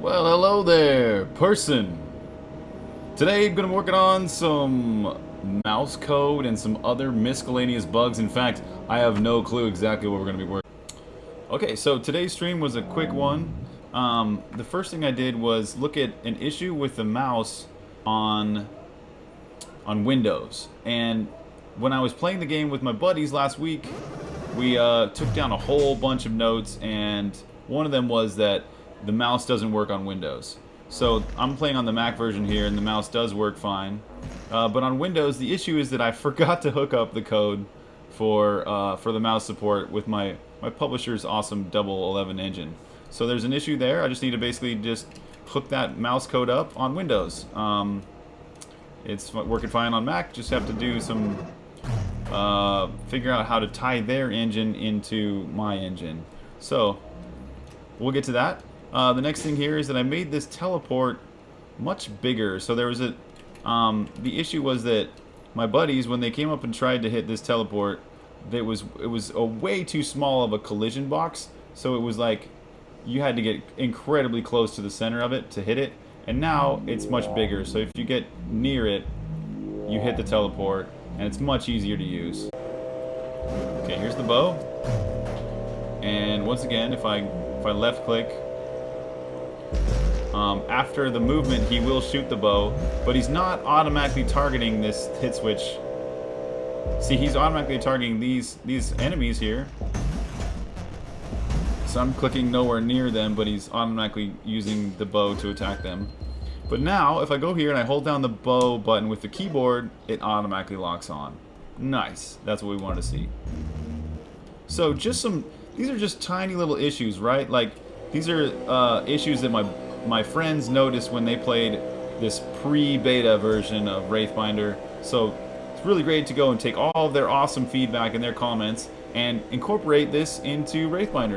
Well, hello there, person. Today I'm going to be working on some mouse code and some other miscellaneous bugs. In fact, I have no clue exactly what we're going to be working Okay, so today's stream was a quick one. Um, the first thing I did was look at an issue with the mouse on on Windows. And when I was playing the game with my buddies last week, we uh, took down a whole bunch of notes, and one of them was that the mouse doesn't work on Windows. So I'm playing on the Mac version here, and the mouse does work fine. Uh, but on Windows, the issue is that I forgot to hook up the code for uh, for the mouse support with my my publisher's awesome double 11 engine. So there's an issue there. I just need to basically just hook that mouse code up on Windows. Um, it's working fine on Mac. Just have to do some uh, figure out how to tie their engine into my engine. So we'll get to that. Uh, the next thing here is that I made this teleport much bigger. So there was a um, the issue was that my buddies when they came up and tried to hit this teleport, it was it was a way too small of a collision box. So it was like you had to get incredibly close to the center of it to hit it. And now it's much bigger. So if you get near it, you hit the teleport and it's much easier to use. Okay, here's the bow. And once again, if I if I left click, um, after the movement, he will shoot the bow, but he's not automatically targeting this hit switch. See, he's automatically targeting these these enemies here. So I'm clicking nowhere near them, but he's automatically using the bow to attack them. But now, if I go here and I hold down the bow button with the keyboard, it automatically locks on. Nice. That's what we wanted to see. So just some, these are just tiny little issues, right? Like, these are uh, issues that my, my friends noticed when they played this pre-beta version of Wraithbinder. So it's really great to go and take all of their awesome feedback and their comments and incorporate this into Wraithbinder.